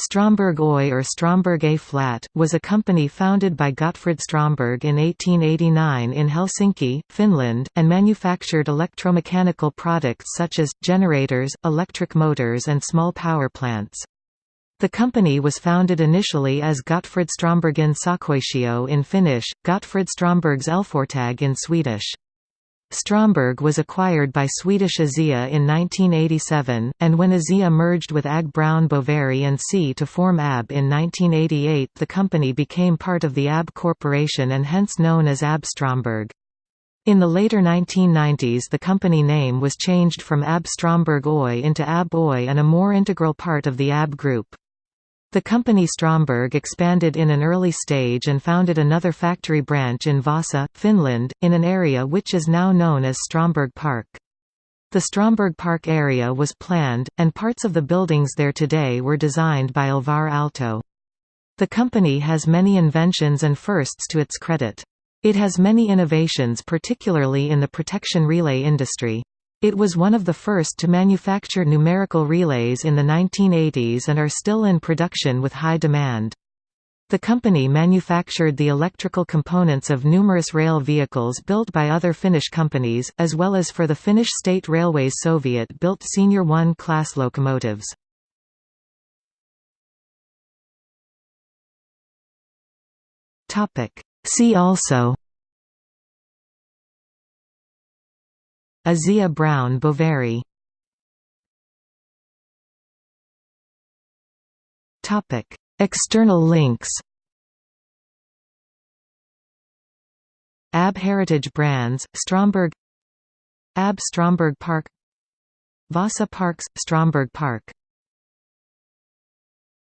Stromberg Oy or Stromberg A Flat, was a company founded by Gottfrid Stromberg in 1889 in Helsinki, Finland, and manufactured electromechanical products such as, generators, electric motors and small power plants. The company was founded initially as Gottfrid Strombergen Sähköyhtiö in Finnish, Gottfrid Strombergs Elfortag in Swedish. Stromberg was acquired by Swedish ASEA in 1987, and when ASEA merged with AG Brown Boveri and C to form ABB in 1988 the company became part of the ABB Corporation and hence known as ABB Stromberg. In the later 1990s the company name was changed from ABB Stromberg Oy into ABB Oy and a more integral part of the ABB Group. The company Stromberg expanded in an early stage and founded another factory branch in Vasa, Finland, in an area which is now known as Stromberg Park. The Stromberg Park area was planned, and parts of the buildings there today were designed by Alvar Aalto. The company has many inventions and firsts to its credit. It has many innovations particularly in the protection relay industry. It was one of the first to manufacture numerical relays in the 1980s and are still in production with high demand. The company manufactured the electrical components of numerous rail vehicles built by other Finnish companies, as well as for the Finnish State Railways Soviet-built Senior 1 class locomotives. See also ASEA Brown Boveri. External links. ABB Heritage Brands, Stromberg. ABB Stromberg Park. Vasa Parks, Stromberg Park